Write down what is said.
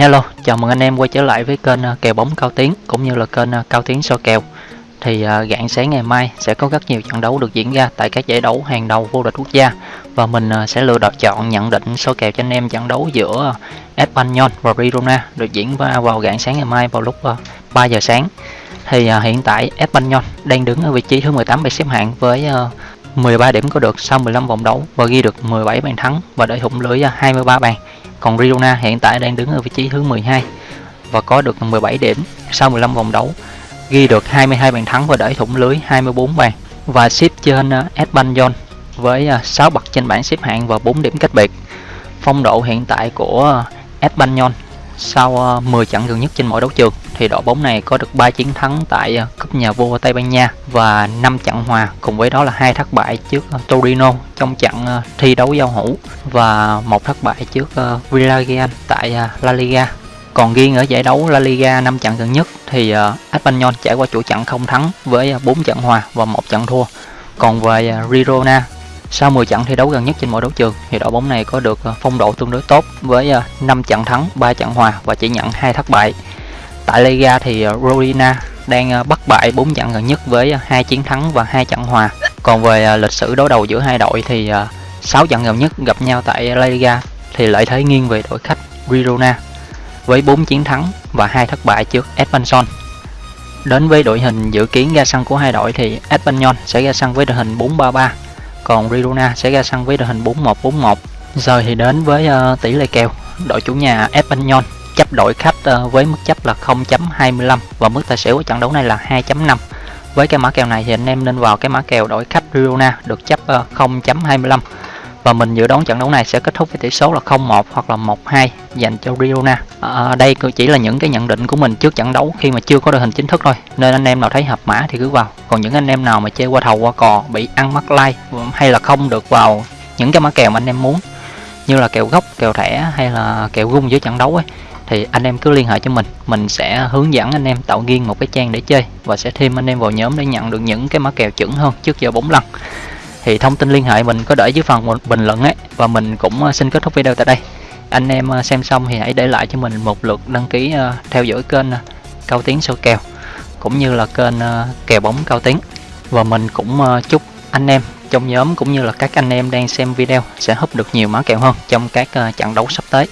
Hello, chào mừng anh em quay trở lại với kênh à, kèo bóng Cao Tiến cũng như là kênh à, Cao Tiến so kèo. Thì uh, rạng sáng ngày mai sẽ có rất nhiều trận đấu được diễn ra tại các giải đấu hàng đầu vô địch quốc gia và mình uh, sẽ lựa đọc chọn nhận định so kèo cho anh em trận đấu giữa Espanyol và Girona được diễn ra vào rạng sáng ngày mai vào lúc uh, 3 giờ sáng. Thì uh, hiện tại Espanyol đang đứng ở vị trí thứ 18 bảng xếp hạng với uh, 13 điểm có được sau 15 vòng đấu và ghi được 17 bàn thắng và để thủng lưới 23 bàn. Còn Riona hiện tại đang đứng ở vị trí thứ 12 và có được 17 điểm sau 15 vòng đấu, ghi được 22 bàn thắng và đẩy thủng lưới 24 bàn và xếp trên ờ, Espanyol với ờ, 6 bậc trên bảng xếp hạng và 4 điểm cách biệt. Phong độ hiện tại của ờ, Espanyol sau 10 trận gần nhất trên mỗi đấu trường, thì đội bóng này có được 3 chiến thắng tại ờ, cúp nhà vua Tây Ban Nha và 5 trận hòa, cùng với đó là hai thất bại trước ờ, Torino trong trận ờ, thi đấu giao hữu và một thất bại trước Villarreal tại La Liga. Còn riêng ở giải đấu La Liga 5 trận gần nhất thì Espanyol trải qua chuỗi trận không thắng với 4 trận hòa và một trận thua. Còn về Girona sau 10 trận thi đấu gần nhất trên mọi đấu trường thì đội bóng này có được ờ, phong độ tương đối tốt với ờ, 5 trận thắng, 3 trận hòa và chỉ nhận 2 thất bại. Tại Liga thì ờ, Rodina đang bắt bại 4 trận gần nhất với hai chiến thắng và hai trận hòa. Còn về lịch sử đối đầu giữa hai đội thì 6 trận gần nhất gặp nhau tại La Liga thì lợi thế nghiêng về đội khách Girona với 4 chiến thắng và hai thất bại trước Espanyol. Đến với đội hình dự kiến ra sân của hai đội thì Espanyol sẽ ra sân với đội hình 4-3-3 còn Girona sẽ ra sân với đội hình 4141. Giờ thì đến với uh, tỷ lệ kèo, đội chủ nhà Espanyol chấp đội khách uh, với mức chấp là 0.25 và mức tài xỉu của trận đấu này là 2.5. Với cái mã kèo này thì anh em nên vào cái mã kèo đội khách Girona được chấp ờ, uh, 0.25 và mình dự đoán trận đấu này sẽ kết thúc với tỷ số là 0-1 hoặc là 1-2 dành cho Girona. À, à đây chỉ là những cái nhận định của mình trước trận đấu khi mà chưa có đội hình chính thức thôi. Nên anh em nào thấy hợp mã thì cứ vào. Còn những anh em nào mà chơi qua thầu qua cò bị ăn mắc like hay là không được vào những cái mã kèo mà anh em muốn như là kèo gốc, kèo thẻ hay là kèo gung giữa trận đấu ấy thì anh em cứ liên hệ cho mình mình sẽ hướng dẫn anh em tạo riêng một cái trang để chơi và sẽ thêm anh em vào nhóm để nhận được những cái mã kèo chuẩn hơn trước giờ 4 lần thì thông tin liên hệ mình có để dưới phần bình luận ấy, và mình cũng ờ, xin kết thúc video tại đây. Anh em ờ, xem xong thì hãy để lại cho mình một lượt đăng ký ờ, theo dõi kênh cao tiến sâu kèo, cũng như là kênh kèo bóng cao tiến. Và mình cũng chúc anh em trong nhóm cũng như là các anh em đang xem video sẽ húp được nhiều mã kèo hơn trong các trận đấu sắp tới.